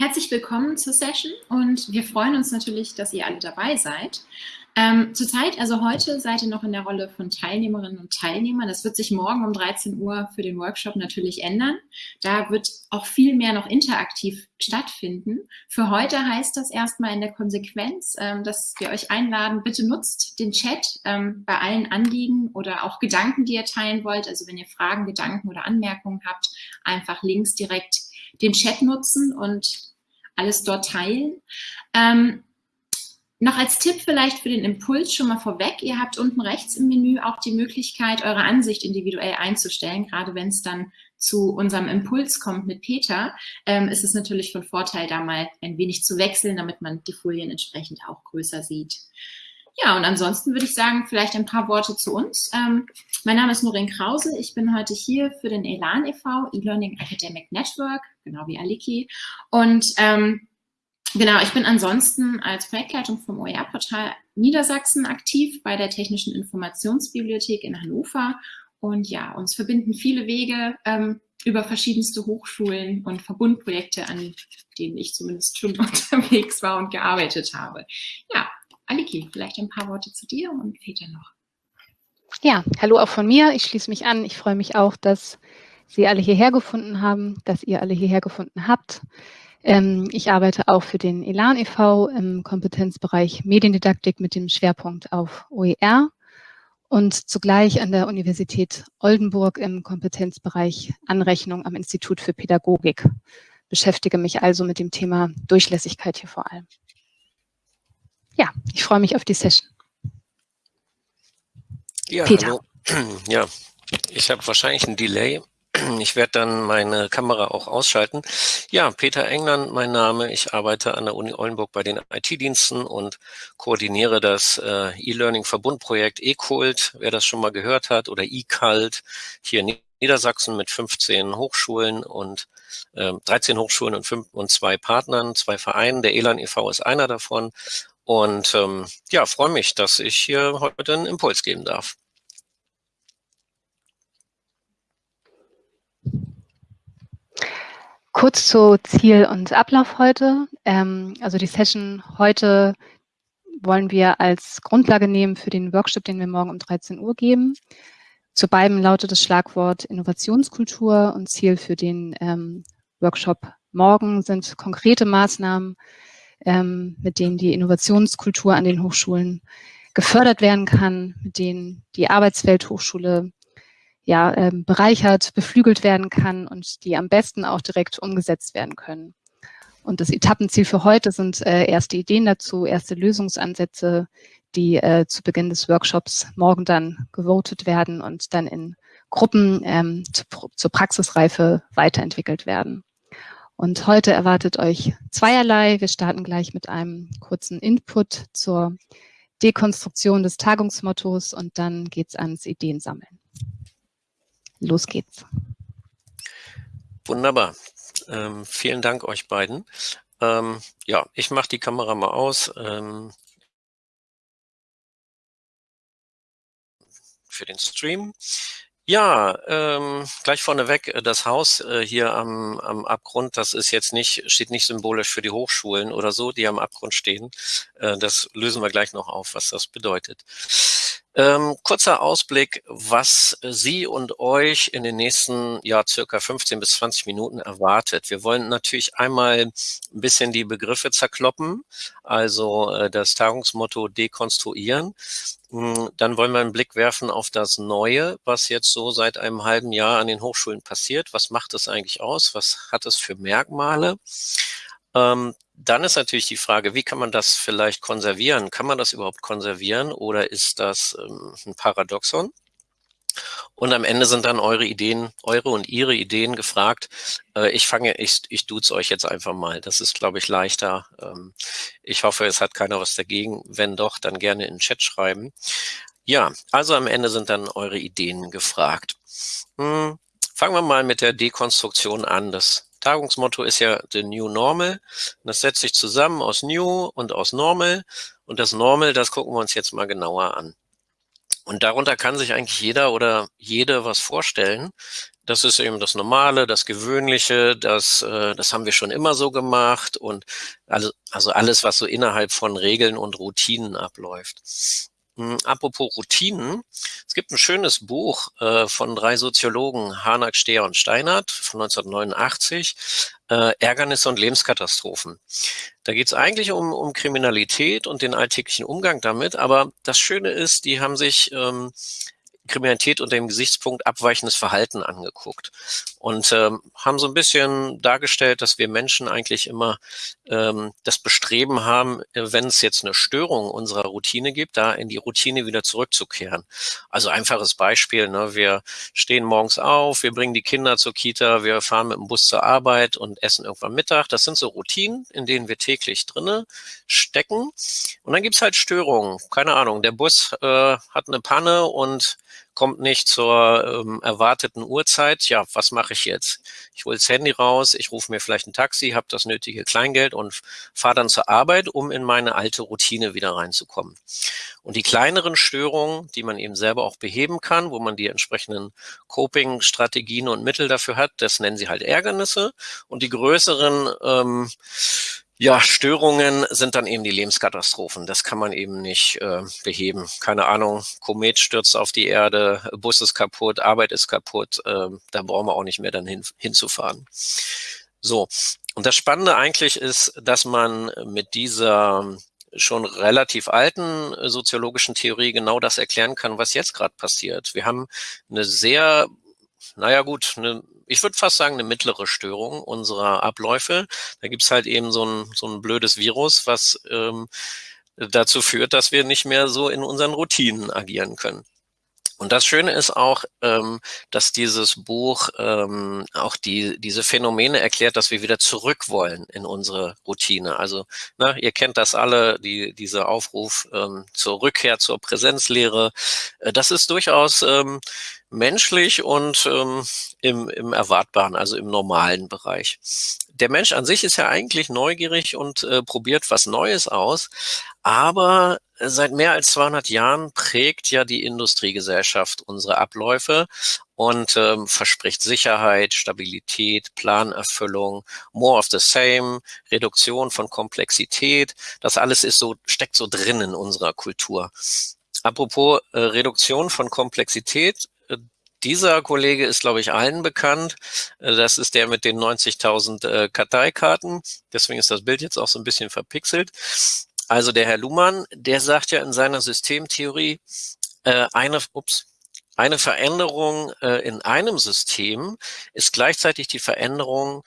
Herzlich willkommen zur Session und wir freuen uns natürlich, dass ihr alle dabei seid. Ähm, Zurzeit, also heute, seid ihr noch in der Rolle von Teilnehmerinnen und Teilnehmern. Das wird sich morgen um 13 Uhr für den Workshop natürlich ändern. Da wird auch viel mehr noch interaktiv stattfinden. Für heute heißt das erstmal in der Konsequenz, ähm, dass wir euch einladen, bitte nutzt den Chat ähm, bei allen Anliegen oder auch Gedanken, die ihr teilen wollt. Also wenn ihr Fragen, Gedanken oder Anmerkungen habt, einfach links direkt den Chat nutzen und alles dort teilen. Ähm, noch als Tipp vielleicht für den Impuls schon mal vorweg, ihr habt unten rechts im Menü auch die Möglichkeit, eure Ansicht individuell einzustellen, gerade wenn es dann zu unserem Impuls kommt mit Peter, ähm, ist es natürlich von Vorteil, da mal ein wenig zu wechseln, damit man die Folien entsprechend auch größer sieht. Ja, und ansonsten würde ich sagen, vielleicht ein paar Worte zu uns. Ähm, mein Name ist Noreen Krause. Ich bin heute hier für den ELAN e.V., E-Learning Academic Network, genau wie Aliki. Und ähm, Genau, ich bin ansonsten als Projektleitung vom OER-Portal Niedersachsen aktiv bei der Technischen Informationsbibliothek in Hannover. Und ja, uns verbinden viele Wege ähm, über verschiedenste Hochschulen und Verbundprojekte, an denen ich zumindest schon unterwegs war und gearbeitet habe. Ja, Aliki, vielleicht ein paar Worte zu dir und Peter noch. Ja, hallo auch von mir. Ich schließe mich an. Ich freue mich auch, dass Sie alle hierher gefunden haben, dass ihr alle hierher gefunden habt. Ähm, ich arbeite auch für den Elan e.V. im Kompetenzbereich Mediendidaktik mit dem Schwerpunkt auf OER und zugleich an der Universität Oldenburg im Kompetenzbereich Anrechnung am Institut für Pädagogik. Beschäftige mich also mit dem Thema Durchlässigkeit hier vor allem. Ja, ich freue mich auf die Session. Ja, Peter. hallo. Ja, ich habe wahrscheinlich ein Delay. Ich werde dann meine Kamera auch ausschalten. Ja, Peter England, mein Name. Ich arbeite an der Uni Oldenburg bei den IT-Diensten und koordiniere das äh, E-Learning-Verbundprojekt eCult, wer das schon mal gehört hat, oder eCult hier in Niedersachsen mit 15 Hochschulen und äh, 13 Hochschulen und, fünf, und zwei Partnern, zwei Vereinen. Der ELAN e.V. ist einer davon. Und ähm, ja, freue mich, dass ich hier heute einen Impuls geben darf. Kurz zu Ziel und Ablauf heute. Ähm, also die Session heute wollen wir als Grundlage nehmen für den Workshop, den wir morgen um 13 Uhr geben. Zu beiden lautet das Schlagwort Innovationskultur und Ziel für den ähm, Workshop morgen sind konkrete Maßnahmen, ähm, mit denen die Innovationskultur an den Hochschulen gefördert werden kann, mit denen die Arbeitswelthochschule ja, ähm, bereichert, beflügelt werden kann und die am besten auch direkt umgesetzt werden können. Und das Etappenziel für heute sind äh, erste Ideen dazu, erste Lösungsansätze, die äh, zu Beginn des Workshops morgen dann gewotet werden und dann in Gruppen ähm, zu, zur Praxisreife weiterentwickelt werden. Und heute erwartet euch zweierlei. Wir starten gleich mit einem kurzen Input zur Dekonstruktion des Tagungsmottos und dann geht's ans Ideensammeln. Los geht's. Wunderbar. Ähm, vielen Dank euch beiden. Ähm, ja, ich mache die Kamera mal aus. Ähm, für den Stream. Ja, ähm, gleich vorneweg, äh, das Haus äh, hier am, am Abgrund, das ist jetzt nicht, steht nicht symbolisch für die Hochschulen oder so, die am Abgrund stehen. Äh, das lösen wir gleich noch auf, was das bedeutet. Ähm, kurzer Ausblick, was Sie und euch in den nächsten ja, circa 15 bis 20 Minuten erwartet. Wir wollen natürlich einmal ein bisschen die Begriffe zerkloppen, also äh, das Tagungsmotto dekonstruieren. Hm, dann wollen wir einen Blick werfen auf das Neue, was jetzt so seit einem halben Jahr an den Hochschulen passiert. Was macht es eigentlich aus? Was hat es für Merkmale? Ähm, dann ist natürlich die Frage, wie kann man das vielleicht konservieren? Kann man das überhaupt konservieren oder ist das ähm, ein Paradoxon? Und am Ende sind dann eure Ideen, eure und ihre Ideen gefragt. Äh, ich fange, ich, ich duze euch jetzt einfach mal. Das ist, glaube ich, leichter. Ähm, ich hoffe, es hat keiner was dagegen. Wenn doch, dann gerne in den Chat schreiben. Ja, also am Ende sind dann eure Ideen gefragt. Hm, fangen wir mal mit der Dekonstruktion an. Das Tagungsmotto ist ja the new normal. Das setzt sich zusammen aus new und aus normal. Und das normal, das gucken wir uns jetzt mal genauer an. Und darunter kann sich eigentlich jeder oder jede was vorstellen. das ist eben das Normale, das Gewöhnliche, das, äh, das haben wir schon immer so gemacht und also, also alles, was so innerhalb von Regeln und Routinen abläuft. Hm, apropos Routinen, es gibt ein schönes Buch äh, von drei Soziologen, Hanak, Steher und Steinert von 1989, äh, Ärgernisse und Lebenskatastrophen. Da geht es eigentlich um, um Kriminalität und den alltäglichen Umgang damit, aber das Schöne ist, die haben sich ähm, Kriminalität unter dem Gesichtspunkt abweichendes Verhalten angeguckt und ähm, haben so ein bisschen dargestellt, dass wir Menschen eigentlich immer ähm, das Bestreben haben, äh, wenn es jetzt eine Störung unserer Routine gibt, da in die Routine wieder zurückzukehren. Also einfaches Beispiel, ne? wir stehen morgens auf, wir bringen die Kinder zur Kita, wir fahren mit dem Bus zur Arbeit und essen irgendwann Mittag. Das sind so Routinen, in denen wir täglich drinne stecken. Und dann gibt's halt Störungen. Keine Ahnung, der Bus äh, hat eine Panne und kommt nicht zur ähm, erwarteten Uhrzeit. Ja, was mache ich jetzt? Ich hole das Handy raus, ich rufe mir vielleicht ein Taxi, habe das nötige Kleingeld und fahre dann zur Arbeit, um in meine alte Routine wieder reinzukommen. Und die kleineren Störungen, die man eben selber auch beheben kann, wo man die entsprechenden Coping-Strategien und Mittel dafür hat, das nennen sie halt Ärgernisse. Und die größeren ähm, ja, Störungen sind dann eben die Lebenskatastrophen. Das kann man eben nicht äh, beheben. Keine Ahnung, Komet stürzt auf die Erde, Bus ist kaputt, Arbeit ist kaputt. Äh, da brauchen wir auch nicht mehr dann hin, hinzufahren. So, und das Spannende eigentlich ist, dass man mit dieser schon relativ alten soziologischen Theorie genau das erklären kann, was jetzt gerade passiert. Wir haben eine sehr, naja gut, eine ich würde fast sagen, eine mittlere Störung unserer Abläufe. Da gibt's halt eben so ein, so ein blödes Virus, was ähm, dazu führt, dass wir nicht mehr so in unseren Routinen agieren können. Und das Schöne ist auch, ähm, dass dieses Buch ähm, auch die, diese Phänomene erklärt, dass wir wieder zurück wollen in unsere Routine. Also na, ihr kennt das alle, die, dieser Aufruf ähm, zur Rückkehr zur Präsenzlehre. Äh, das ist durchaus ähm, menschlich und ähm, im, im Erwartbaren, also im normalen Bereich. Der Mensch an sich ist ja eigentlich neugierig und äh, probiert was Neues aus, aber seit mehr als 200 Jahren prägt ja die Industriegesellschaft unsere Abläufe und ähm, verspricht Sicherheit, Stabilität, Planerfüllung, more of the same, Reduktion von Komplexität. Das alles ist so, steckt so drin in unserer Kultur. Apropos äh, Reduktion von Komplexität, dieser Kollege ist, glaube ich, allen bekannt. Äh, das ist der mit den 90.000 äh, Karteikarten. Deswegen ist das Bild jetzt auch so ein bisschen verpixelt. Also der Herr Luhmann, der sagt ja in seiner Systemtheorie, äh, eine, ups, eine Veränderung in einem System ist gleichzeitig die Veränderung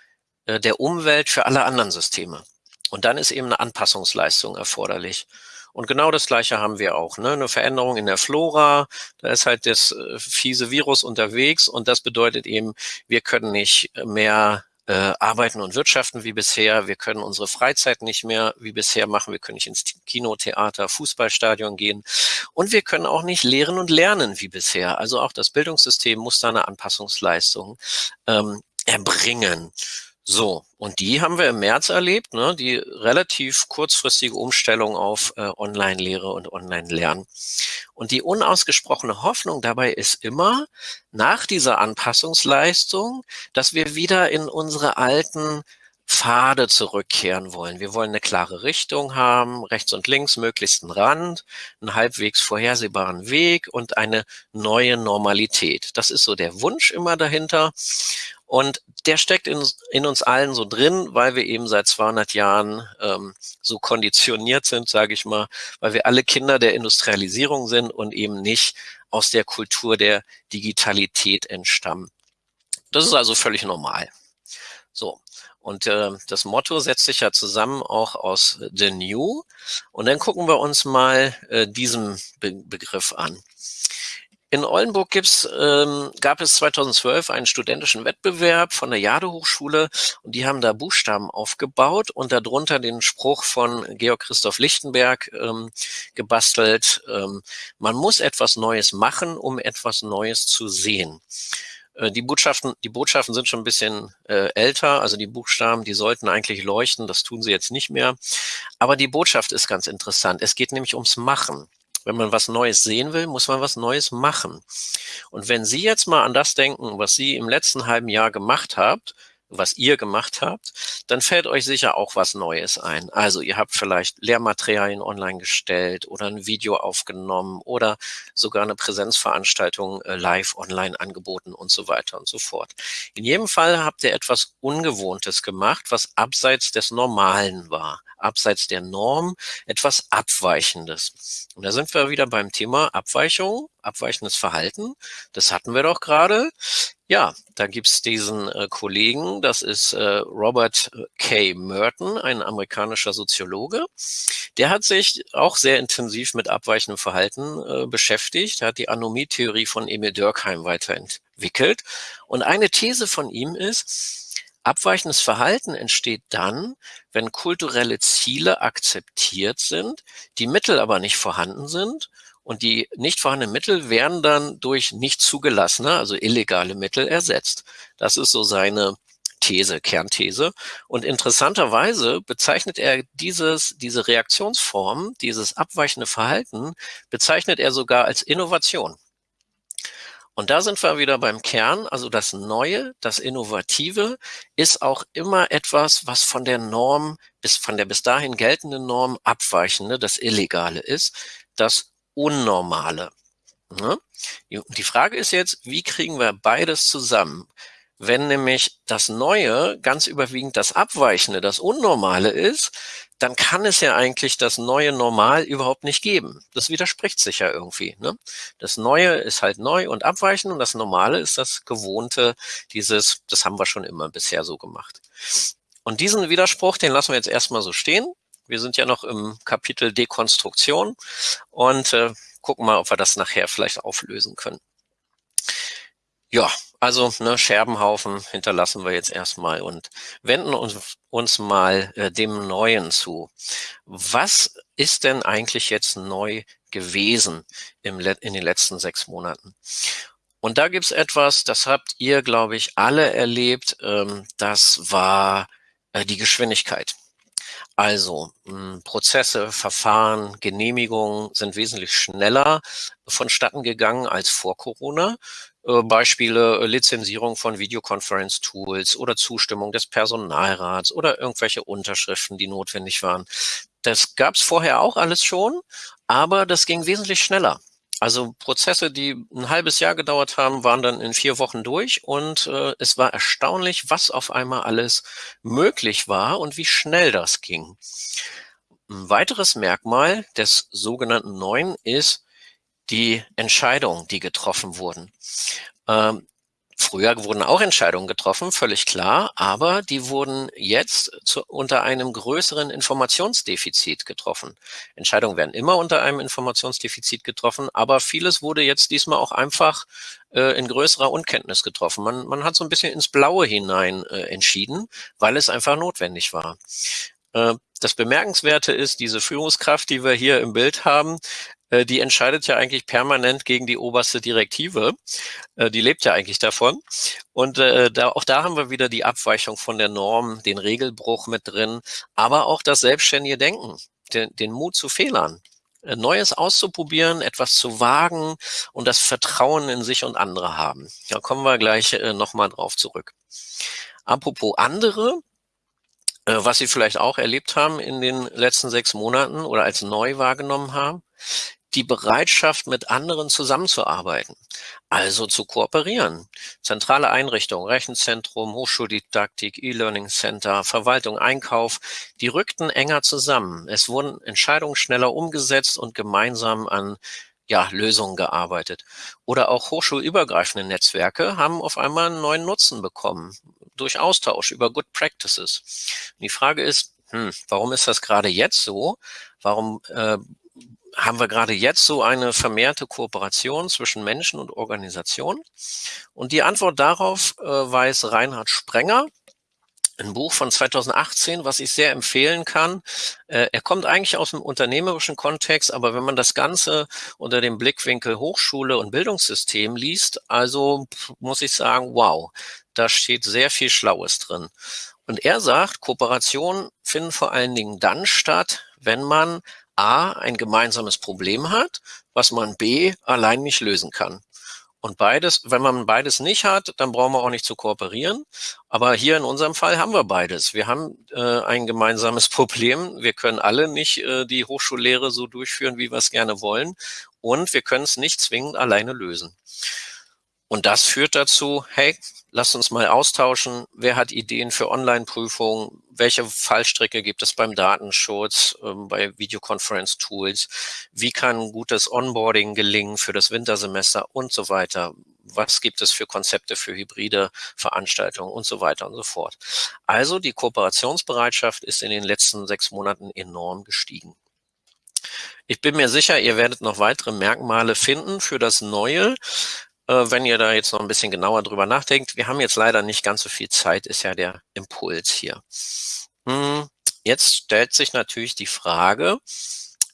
der Umwelt für alle anderen Systeme. Und dann ist eben eine Anpassungsleistung erforderlich. Und genau das Gleiche haben wir auch. Ne? Eine Veränderung in der Flora, da ist halt das äh, fiese Virus unterwegs und das bedeutet eben, wir können nicht mehr äh, arbeiten und wirtschaften wie bisher. Wir können unsere Freizeit nicht mehr wie bisher machen. Wir können nicht ins Kino, Theater, Fußballstadion gehen. Und wir können auch nicht lehren und lernen wie bisher. Also auch das Bildungssystem muss da eine Anpassungsleistung ähm, erbringen. So, und die haben wir im März erlebt, ne, die relativ kurzfristige Umstellung auf äh, Online-Lehre und Online-Lernen. Und die unausgesprochene Hoffnung dabei ist immer, nach dieser Anpassungsleistung, dass wir wieder in unsere alten Pfade zurückkehren wollen. Wir wollen eine klare Richtung haben, rechts und links möglichst einen Rand, einen halbwegs vorhersehbaren Weg und eine neue Normalität. Das ist so der Wunsch immer dahinter. Und der steckt in, in, uns allen so drin, weil wir eben seit 200 Jahren ähm, so konditioniert sind, sage ich mal, weil wir alle Kinder der Industrialisierung sind und eben nicht aus der Kultur der Digitalität entstammen. Das ist also völlig normal. So, und äh, das Motto setzt sich ja zusammen auch aus The New. Und dann gucken wir uns mal äh, diesen Be Begriff an. In Oldenburg gibt's, ähm, gab es 2012 einen studentischen Wettbewerb von der Jade Hochschule und die haben da Buchstaben aufgebaut und darunter den Spruch von Georg Christoph Lichtenberg ähm, gebastelt, ähm, man muss etwas Neues machen, um etwas Neues zu sehen. Äh, die Botschaften, die Botschaften sind schon ein bisschen äh, älter, also die Buchstaben, die sollten eigentlich leuchten, das tun sie jetzt nicht mehr. Aber die Botschaft ist ganz interessant. Es geht nämlich ums Machen. Wenn man was Neues sehen will, muss man was Neues machen. Und wenn Sie jetzt mal an das denken, was Sie im letzten halben Jahr gemacht habt, was ihr gemacht habt, dann fällt euch sicher auch was Neues ein. Also ihr habt vielleicht Lehrmaterialien online gestellt oder ein Video aufgenommen oder sogar eine Präsenzveranstaltung äh, live online angeboten und so weiter und so fort. In jedem Fall habt ihr etwas Ungewohntes gemacht, was abseits des Normalen war, abseits der Norm, etwas Abweichendes. Und da sind wir wieder beim Thema Abweichung, abweichendes Verhalten. Das hatten wir doch gerade. Ja, da gibt's diesen äh, Kollegen, das ist äh, Robert äh, K. Merton, ein amerikanischer Soziologe. Der hat sich auch sehr intensiv mit abweichendem Verhalten äh, beschäftigt. Er hat die Anomie-Theorie von Emil Durkheim weiterentwickelt. Und eine These von ihm ist, abweichendes Verhalten entsteht dann, wenn kulturelle Ziele akzeptiert sind, die Mittel aber nicht vorhanden sind und die nicht vorhandenen Mittel werden dann durch nicht zugelassene, also illegale Mittel ersetzt. Das ist so seine These, Kernthese. Und interessanterweise bezeichnet er dieses, diese Reaktionsform, dieses abweichende Verhalten, bezeichnet er sogar als Innovation. Und da sind wir wieder beim Kern. Also das Neue, das Innovative ist auch immer etwas, was von der Norm bis von der bis dahin geltenden Norm abweichende, das Illegale ist, das Unnormale. Ne? Die Frage ist jetzt, wie kriegen wir beides zusammen? Wenn nämlich das Neue ganz überwiegend das Abweichende, das Unnormale ist, dann kann es ja eigentlich das neue Normal überhaupt nicht geben. Das widerspricht sich ja irgendwie. Ne? Das Neue ist halt neu und abweichend und das Normale ist das Gewohnte, dieses, das haben wir schon immer bisher so gemacht. Und diesen Widerspruch, den lassen wir jetzt erstmal so stehen. Wir sind ja noch im Kapitel Dekonstruktion und äh, gucken mal, ob wir das nachher vielleicht auflösen können. Ja, also ne, Scherbenhaufen hinterlassen wir jetzt erstmal und wenden uns, uns mal äh, dem Neuen zu. Was ist denn eigentlich jetzt neu gewesen im, in den letzten sechs Monaten? Und da gibt's etwas, das habt ihr, glaube ich, alle erlebt. Ähm, das war äh, die Geschwindigkeit. Also hm, Prozesse, Verfahren, Genehmigungen sind wesentlich schneller vonstatten gegangen als vor Corona. Äh, Beispiele äh, Lizenzierung von Videoconference-Tools oder Zustimmung des Personalrats oder irgendwelche Unterschriften, die notwendig waren. Das gab es vorher auch alles schon, aber das ging wesentlich schneller. Also Prozesse, die ein halbes Jahr gedauert haben, waren dann in vier Wochen durch und äh, es war erstaunlich, was auf einmal alles möglich war und wie schnell das ging. Ein weiteres Merkmal des sogenannten Neuen ist die Entscheidungen, die getroffen wurden. Ähm, Früher wurden auch Entscheidungen getroffen, völlig klar, aber die wurden jetzt zu, unter einem größeren Informationsdefizit getroffen. Entscheidungen werden immer unter einem Informationsdefizit getroffen, aber vieles wurde jetzt diesmal auch einfach äh, in größerer Unkenntnis getroffen. Man, man hat so ein bisschen ins Blaue hinein äh, entschieden, weil es einfach notwendig war. Äh, das Bemerkenswerte ist, diese Führungskraft, die wir hier im Bild haben, äh, die entscheidet ja eigentlich permanent gegen die oberste Direktive. Äh, die lebt ja eigentlich davon. Und äh, da, auch da haben wir wieder die Abweichung von der Norm, den Regelbruch mit drin, aber auch das selbstständige Denken, den, den Mut zu Fehlern. Neues auszuprobieren, etwas zu wagen und das Vertrauen in sich und andere haben. Da kommen wir gleich nochmal drauf zurück. Apropos andere, was Sie vielleicht auch erlebt haben in den letzten sechs Monaten oder als neu wahrgenommen haben, die Bereitschaft, mit anderen zusammenzuarbeiten, also zu kooperieren. Zentrale Einrichtungen, Rechenzentrum, Hochschuldidaktik, E-Learning Center, Verwaltung, Einkauf, die rückten enger zusammen. Es wurden Entscheidungen schneller umgesetzt und gemeinsam an ja, Lösungen gearbeitet. Oder auch hochschulübergreifende Netzwerke haben auf einmal einen neuen Nutzen bekommen durch Austausch über Good Practices. Und die Frage ist, hm, warum ist das gerade jetzt so? Warum äh, haben wir gerade jetzt so eine vermehrte Kooperation zwischen Menschen und Organisationen? Und die Antwort darauf äh, weiß Reinhard Sprenger, ein Buch von 2018, was ich sehr empfehlen kann. Äh, er kommt eigentlich aus dem unternehmerischen Kontext, aber wenn man das Ganze unter dem Blickwinkel Hochschule und Bildungssystem liest, also muss ich sagen, wow, da steht sehr viel Schlaues drin. Und er sagt, Kooperationen finden vor allen Dingen dann statt, wenn man A, ein gemeinsames Problem hat, was man B, allein nicht lösen kann. Und beides, wenn man beides nicht hat, dann brauchen wir auch nicht zu kooperieren. Aber hier in unserem Fall haben wir beides. Wir haben äh, ein gemeinsames Problem. Wir können alle nicht äh, die Hochschullehre so durchführen, wie wir es gerne wollen. Und wir können es nicht zwingend alleine lösen. Und das führt dazu, hey, lasst uns mal austauschen. Wer hat Ideen für Online-Prüfungen? Welche Fallstricke gibt es beim Datenschutz, äh, bei Videoconference-Tools? Wie kann gutes Onboarding gelingen für das Wintersemester und so weiter? Was gibt es für Konzepte für hybride Veranstaltungen und so weiter und so fort? Also die Kooperationsbereitschaft ist in den letzten sechs Monaten enorm gestiegen. Ich bin mir sicher, ihr werdet noch weitere Merkmale finden für das Neue. Äh, wenn ihr da jetzt noch ein bisschen genauer drüber nachdenkt. Wir haben jetzt leider nicht ganz so viel Zeit, ist ja der Impuls hier. Hm, jetzt stellt sich natürlich die Frage,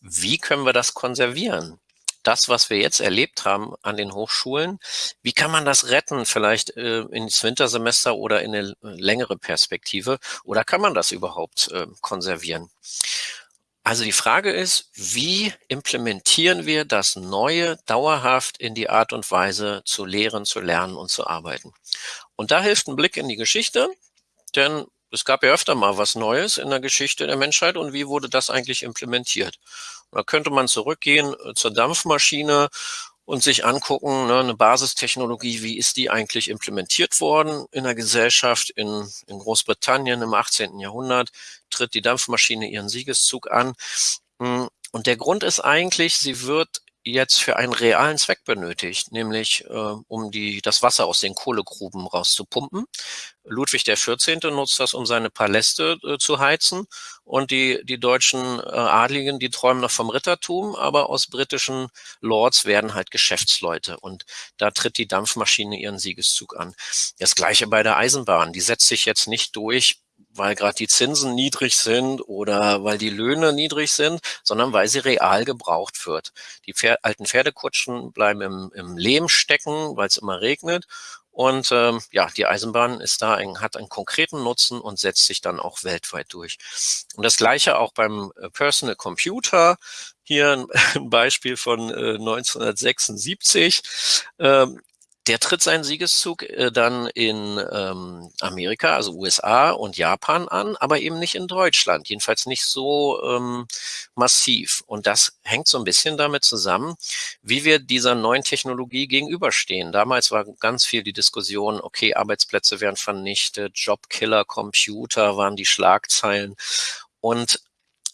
wie können wir das konservieren? Das, was wir jetzt erlebt haben an den Hochschulen, wie kann man das retten, vielleicht äh, ins Wintersemester oder in eine längere Perspektive? Oder kann man das überhaupt äh, konservieren? Also die Frage ist, wie implementieren wir das Neue dauerhaft in die Art und Weise zu lehren, zu lernen und zu arbeiten? Und da hilft ein Blick in die Geschichte, denn es gab ja öfter mal was Neues in der Geschichte der Menschheit und wie wurde das eigentlich implementiert? da könnte man zurückgehen äh, zur Dampfmaschine und sich angucken, ne, eine Basistechnologie, wie ist die eigentlich implementiert worden in der Gesellschaft in, in Großbritannien im 18. Jahrhundert, tritt die Dampfmaschine ihren Siegeszug an. Hm, und der Grund ist eigentlich, sie wird jetzt für einen realen Zweck benötigt, nämlich äh, um die, das Wasser aus den Kohlegruben rauszupumpen. Ludwig der 14. nutzt das, um seine Paläste äh, zu heizen. Und die, die deutschen äh, Adligen, die träumen noch vom Rittertum, aber aus britischen Lords werden halt Geschäftsleute. Und da tritt die Dampfmaschine ihren Siegeszug an. Das gleiche bei der Eisenbahn. Die setzt sich jetzt nicht durch weil gerade die Zinsen niedrig sind oder weil die Löhne niedrig sind, sondern weil sie real gebraucht wird. Die Pfer alten Pferdekutschen bleiben im, im Lehm stecken, weil es immer regnet. Und ähm, ja, die Eisenbahn ist da ein, hat einen konkreten Nutzen und setzt sich dann auch weltweit durch. Und das gleiche auch beim äh, Personal Computer. Hier ein Beispiel von äh, 1976. Ähm, der tritt seinen Siegeszug äh, dann in ähm, Amerika, also USA und Japan an, aber eben nicht in Deutschland, jedenfalls nicht so ähm, massiv. Und das hängt so ein bisschen damit zusammen, wie wir dieser neuen Technologie gegenüberstehen. Damals war ganz viel die Diskussion, okay, Arbeitsplätze werden vernichtet, Jobkiller, Computer waren die Schlagzeilen. Und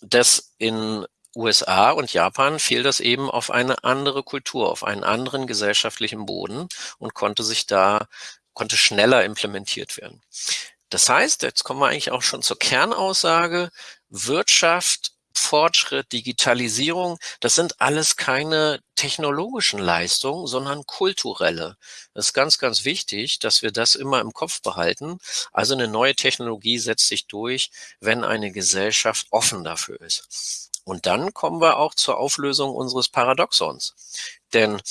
das in USA und Japan fiel das eben auf eine andere Kultur, auf einen anderen gesellschaftlichen Boden und konnte sich da, konnte schneller implementiert werden. Das heißt, jetzt kommen wir eigentlich auch schon zur Kernaussage, Wirtschaft Fortschritt, Digitalisierung, das sind alles keine technologischen Leistungen, sondern kulturelle. Das ist ganz, ganz wichtig, dass wir das immer im Kopf behalten. Also eine neue Technologie setzt sich durch, wenn eine Gesellschaft offen dafür ist. Und dann kommen wir auch zur Auflösung unseres Paradoxons. Denn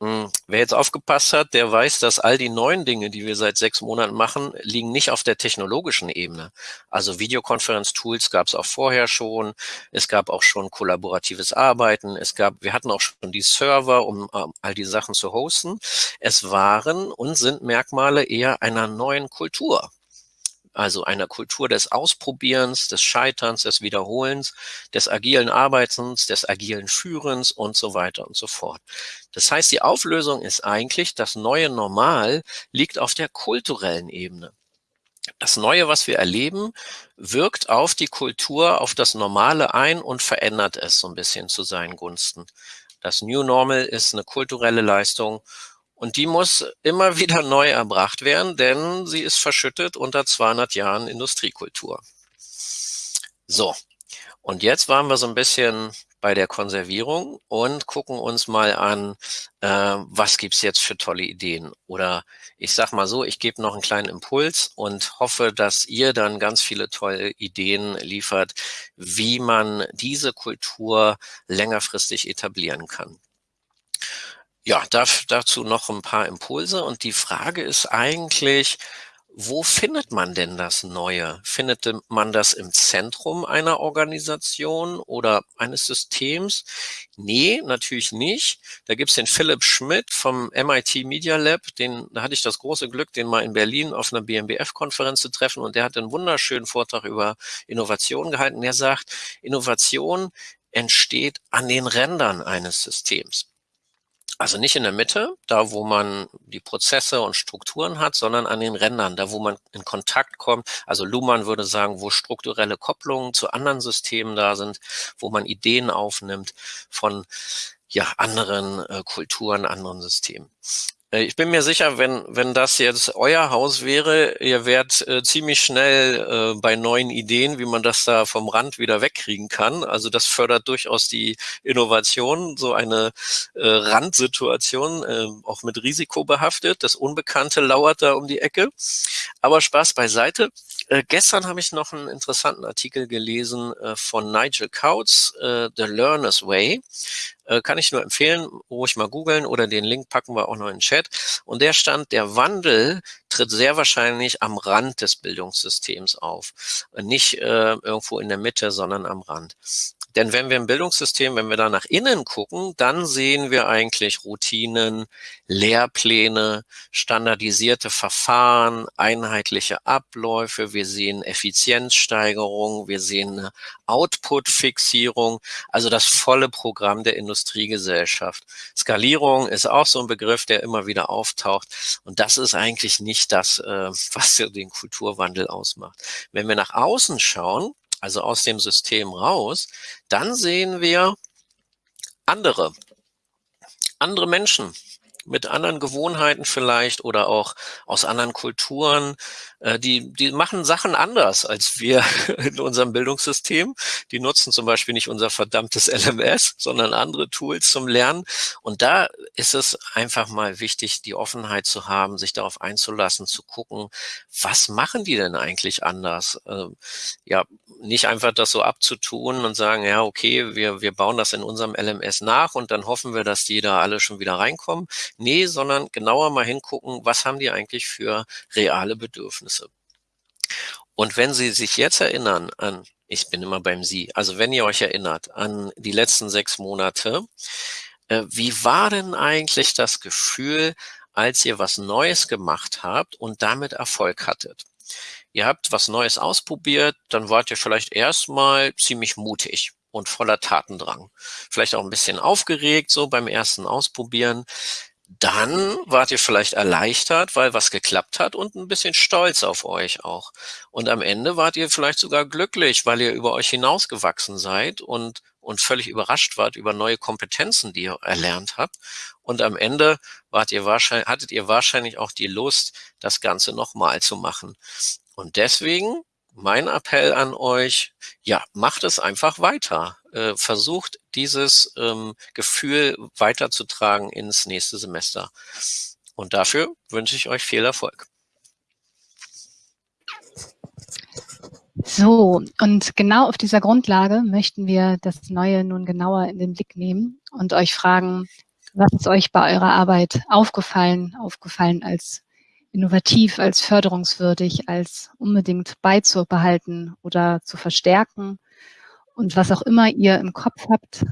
mh, hm, wer jetzt aufgepasst hat, der weiß, dass all die neuen Dinge, die wir seit sechs Monaten machen, liegen nicht auf der technologischen Ebene. Also Videokonferenz-Tools gab es auch vorher schon. Es gab auch schon kollaboratives Arbeiten. Es gab, wir hatten auch schon die Server, um äh, all die Sachen zu hosten. Es waren und sind Merkmale eher einer neuen Kultur also einer Kultur des Ausprobierens, des Scheiterns, des Wiederholens, des agilen Arbeitens, des agilen Führens und so weiter und so fort. Das heißt, die Auflösung ist eigentlich, das neue Normal liegt auf der kulturellen Ebene. Das Neue, was wir erleben, wirkt auf die Kultur, auf das Normale ein und verändert es so ein bisschen zu seinen Gunsten. Das New Normal ist eine kulturelle Leistung und die muss immer wieder neu erbracht werden, denn sie ist verschüttet unter 200 Jahren Industriekultur. So, und jetzt waren wir so ein bisschen bei der Konservierung und gucken uns mal an, äh, was gibt's jetzt für tolle Ideen. Oder ich sag mal so, ich gebe noch einen kleinen Impuls und hoffe, dass ihr dann ganz viele tolle Ideen liefert, wie man diese Kultur längerfristig etablieren kann ja, darf, dazu noch ein paar Impulse. Und die Frage ist eigentlich, wo findet man denn das Neue? Findet man das im Zentrum einer Organisation oder eines Systems? Nee, natürlich nicht. Da gibt's den Philipp Schmidt vom MIT Media Lab, den, da hatte ich das große Glück, den mal in Berlin auf einer BMBF-Konferenz zu treffen und der hat einen wunderschönen Vortrag über Innovation gehalten. Der sagt, Innovation entsteht an den Rändern eines Systems. Also nicht in der Mitte, da wo man die Prozesse und Strukturen hat, sondern an den Rändern, da wo man in Kontakt kommt. Also Luhmann würde sagen, wo strukturelle Kopplungen zu anderen Systemen da sind, wo man Ideen aufnimmt von ja, anderen äh, Kulturen, anderen Systemen. Äh, ich bin mir sicher, wenn, wenn das jetzt euer Haus wäre, ihr wärt äh, ziemlich schnell äh, bei neuen Ideen, wie man das da vom Rand wieder wegkriegen kann. Also das fördert durchaus die Innovation, so eine äh, Randsituation, äh, auch mit Risiko behaftet. Das Unbekannte lauert da um die Ecke. Aber Spaß beiseite. Äh, gestern habe ich noch einen interessanten Artikel gelesen äh, von Nigel Kautz, äh, The Learner's Way. Äh, kann ich nur empfehlen, ruhig mal googeln oder den Link packen wir auch noch in den Chat. Und der stand, der Wandel tritt sehr wahrscheinlich am Rand des Bildungssystems auf. Nicht äh, irgendwo in der Mitte, sondern am Rand. Denn wenn wir im Bildungssystem, wenn wir da nach innen gucken, dann sehen wir eigentlich Routinen, Lehrpläne, standardisierte Verfahren, einheitliche Abläufe. Wir sehen Effizienzsteigerung, wir sehen Output-Fixierung, also das volle Programm der Industriegesellschaft. Skalierung ist auch so ein Begriff, der immer wieder auftaucht. Und das ist eigentlich nicht das, äh, was den Kulturwandel ausmacht. Wenn wir nach außen schauen, also aus dem System raus, dann sehen wir andere, andere Menschen, mit anderen Gewohnheiten vielleicht oder auch aus anderen Kulturen. Äh, die, die machen Sachen anders als wir in unserem Bildungssystem. Die nutzen zum Beispiel nicht unser verdammtes LMS, sondern andere Tools zum Lernen. Und da ist es einfach mal wichtig, die Offenheit zu haben, sich darauf einzulassen, zu gucken, was machen die denn eigentlich anders? Ähm, ja, nicht einfach das so abzutun und sagen, ja, okay, wir, wir bauen das in unserem LMS nach und dann hoffen wir, dass die da alle schon wieder reinkommen. Nee, sondern genauer mal hingucken, was haben die eigentlich für reale Bedürfnisse. Und wenn Sie sich jetzt erinnern an, ich bin immer beim Sie, also wenn ihr euch erinnert an die letzten sechs Monate, äh, wie war denn eigentlich das Gefühl, als ihr was Neues gemacht habt und damit Erfolg hattet? Ihr habt was Neues ausprobiert, dann wart ihr vielleicht erstmal ziemlich mutig und voller Tatendrang. Vielleicht auch ein bisschen aufgeregt so beim ersten Ausprobieren dann wart ihr vielleicht erleichtert, weil was geklappt hat und ein bisschen stolz auf euch auch. Und am Ende wart ihr vielleicht sogar glücklich, weil ihr über euch hinausgewachsen seid und, und völlig überrascht wart über neue Kompetenzen, die ihr erlernt habt. Und am Ende wart ihr wahrscheinlich, hattet ihr wahrscheinlich auch die Lust, das Ganze nochmal zu machen. Und deswegen mein Appell an euch, ja, macht es einfach weiter. Äh, versucht dieses ähm, Gefühl weiterzutragen ins nächste Semester. Und dafür wünsche ich euch viel Erfolg. So, und genau auf dieser Grundlage möchten wir das Neue nun genauer in den Blick nehmen und euch fragen, was ist euch bei eurer Arbeit aufgefallen, aufgefallen als innovativ, als förderungswürdig, als unbedingt beizubehalten oder zu verstärken. Und was auch immer ihr im Kopf habt,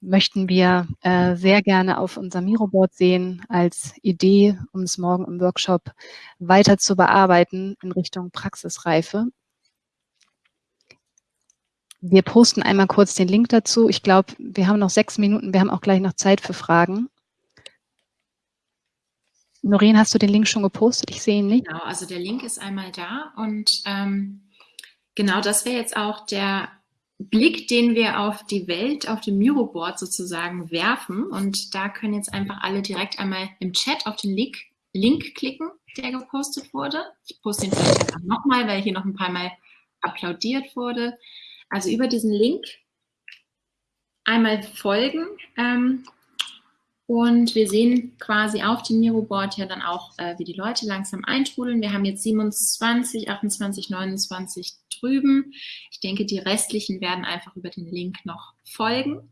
möchten wir äh, sehr gerne auf unserem Miroboard sehen als Idee, um es morgen im Workshop weiter zu bearbeiten in Richtung Praxisreife. Wir posten einmal kurz den Link dazu. Ich glaube, wir haben noch sechs Minuten. Wir haben auch gleich noch Zeit für Fragen. Noreen, hast du den Link schon gepostet? Ich sehe ihn nicht. Genau, also der Link ist einmal da und ähm, genau das wäre jetzt auch der Blick, den wir auf die Welt, auf dem Miroboard sozusagen werfen und da können jetzt einfach alle direkt einmal im Chat auf den Link, Link klicken, der gepostet wurde. Ich poste ihn vielleicht einfach nochmal, weil hier noch ein paar Mal applaudiert wurde. Also über diesen Link einmal folgen ähm, und wir sehen quasi auf dem Miroboard ja dann auch, äh, wie die Leute langsam eintrudeln. Wir haben jetzt 27, 28, 29 drüben. Ich denke, die restlichen werden einfach über den Link noch folgen.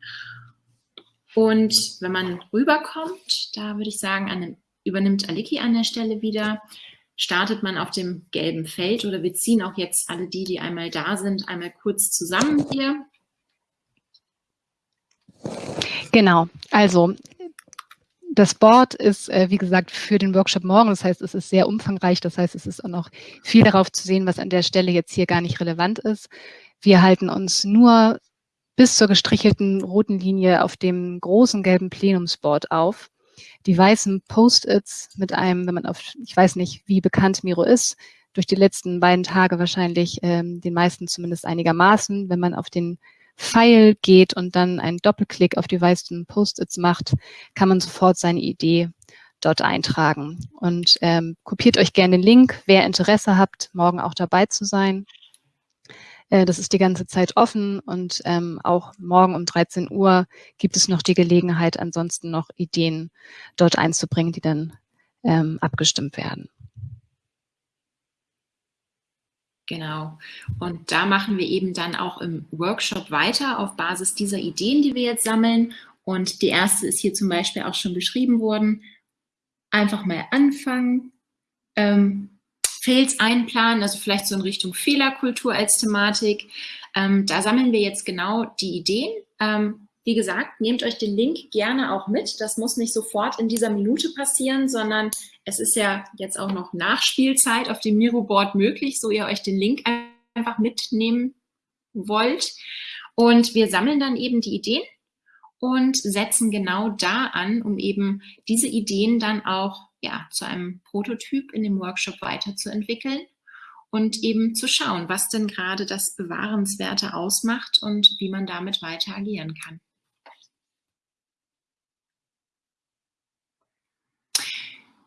Und wenn man rüberkommt, da würde ich sagen, an, übernimmt Aliki an der Stelle wieder. startet man auf dem gelben Feld oder wir ziehen auch jetzt alle die, die einmal da sind, einmal kurz zusammen hier. Genau, also das Board ist, äh, wie gesagt, für den Workshop morgen. Das heißt, es ist sehr umfangreich. Das heißt, es ist auch noch viel darauf zu sehen, was an der Stelle jetzt hier gar nicht relevant ist. Wir halten uns nur bis zur gestrichelten roten Linie auf dem großen gelben Plenumsboard auf. Die weißen Post-its mit einem, wenn man auf, ich weiß nicht, wie bekannt Miro ist, durch die letzten beiden Tage wahrscheinlich ähm, den meisten zumindest einigermaßen. Wenn man auf den Pfeil geht und dann einen Doppelklick auf die weißen Post-its macht, kann man sofort seine Idee dort eintragen. Und ähm, kopiert euch gerne den Link, wer Interesse habt, morgen auch dabei zu sein. Äh, das ist die ganze Zeit offen und ähm, auch morgen um 13 Uhr gibt es noch die Gelegenheit, ansonsten noch Ideen dort einzubringen, die dann ähm, abgestimmt werden. Genau. Und da machen wir eben dann auch im Workshop weiter auf Basis dieser Ideen, die wir jetzt sammeln. Und die erste ist hier zum Beispiel auch schon beschrieben worden. Einfach mal anfangen, ähm, Fails einplanen, also vielleicht so in Richtung Fehlerkultur als Thematik. Ähm, da sammeln wir jetzt genau die Ideen. Ähm, wie gesagt, nehmt euch den Link gerne auch mit. Das muss nicht sofort in dieser Minute passieren, sondern es ist ja jetzt auch noch Nachspielzeit auf dem Miro-Board möglich, so ihr euch den Link einfach mitnehmen wollt. Und wir sammeln dann eben die Ideen und setzen genau da an, um eben diese Ideen dann auch ja, zu einem Prototyp in dem Workshop weiterzuentwickeln und eben zu schauen, was denn gerade das Bewahrenswerte ausmacht und wie man damit weiter agieren kann.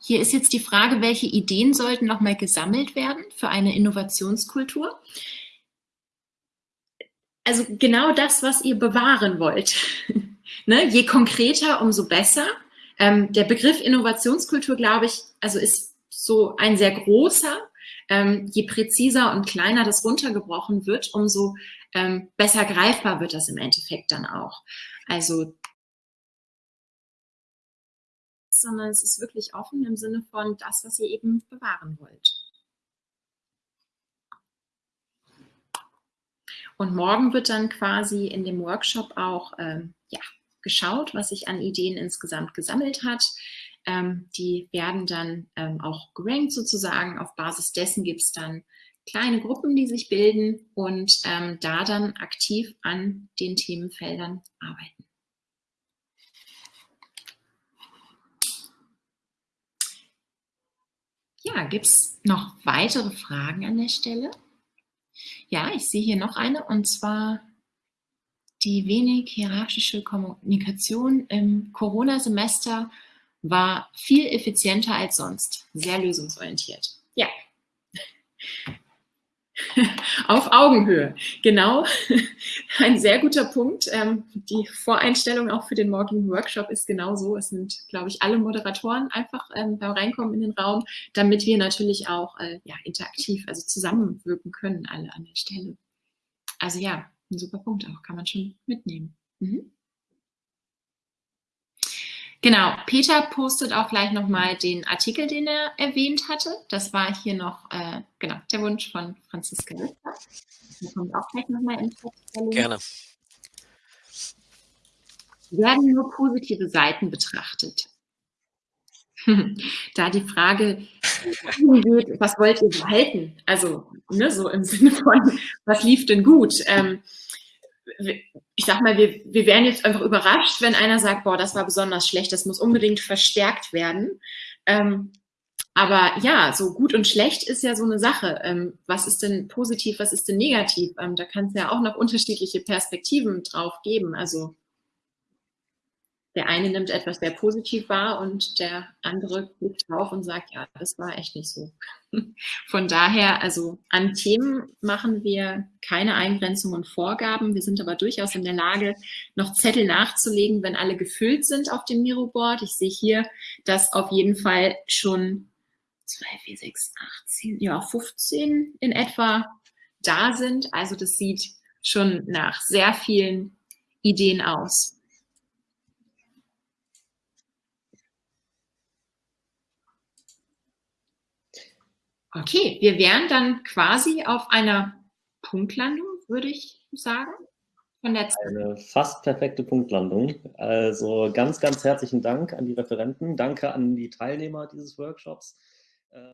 Hier ist jetzt die Frage, welche Ideen sollten nochmal gesammelt werden für eine Innovationskultur? Also genau das, was ihr bewahren wollt. ne? Je konkreter, umso besser. Ähm, der Begriff Innovationskultur, glaube ich, also ist so ein sehr großer. Ähm, je präziser und kleiner das runtergebrochen wird, umso ähm, besser greifbar wird das im Endeffekt dann auch. Also sondern es ist wirklich offen im Sinne von das, was ihr eben bewahren wollt. Und morgen wird dann quasi in dem Workshop auch ähm, ja, geschaut, was sich an Ideen insgesamt gesammelt hat. Ähm, die werden dann ähm, auch gerankt sozusagen. Auf Basis dessen gibt es dann kleine Gruppen, die sich bilden und ähm, da dann aktiv an den Themenfeldern arbeiten. Ja, gibt es noch weitere Fragen an der Stelle? Ja, ich sehe hier noch eine und zwar die wenig hierarchische Kommunikation im Corona-Semester war viel effizienter als sonst, sehr lösungsorientiert. Ja, Auf Augenhöhe, genau. Ein sehr guter Punkt. Ähm, die Voreinstellung auch für den morgigen Workshop ist genau so. Es sind, glaube ich, alle Moderatoren einfach ähm, beim Reinkommen in den Raum, damit wir natürlich auch äh, ja, interaktiv, also zusammenwirken können, alle an der Stelle. Also ja, ein super Punkt auch, kann man schon mitnehmen. Mhm. Genau, Peter postet auch gleich nochmal den Artikel, den er erwähnt hatte. Das war hier noch, äh, genau, der Wunsch von Franziska Lüster. Der kommt auch gleich nochmal in Gerne. Werden nur positive Seiten betrachtet? da die Frage was wollt ihr behalten? Also, ne, so im Sinne von, was lief denn gut? Ähm, ich sag mal, wir, wir wären jetzt einfach überrascht, wenn einer sagt, boah, das war besonders schlecht, das muss unbedingt verstärkt werden. Ähm, aber ja, so gut und schlecht ist ja so eine Sache. Ähm, was ist denn positiv, was ist denn negativ? Ähm, da kann es ja auch noch unterschiedliche Perspektiven drauf geben. Also der eine nimmt etwas sehr positiv wahr und der andere guckt drauf und sagt, ja, das war echt nicht so. Von daher, also an Themen machen wir keine Eingrenzungen und Vorgaben. Wir sind aber durchaus in der Lage, noch Zettel nachzulegen, wenn alle gefüllt sind auf dem Miro-Board. Ich sehe hier, dass auf jeden Fall schon 2, 4, 6, 8, 10, ja, 15 in etwa da sind. Also das sieht schon nach sehr vielen Ideen aus. Okay, wir wären dann quasi auf einer Punktlandung, würde ich sagen. Eine fast perfekte Punktlandung. Also ganz, ganz herzlichen Dank an die Referenten. Danke an die Teilnehmer dieses Workshops. Äh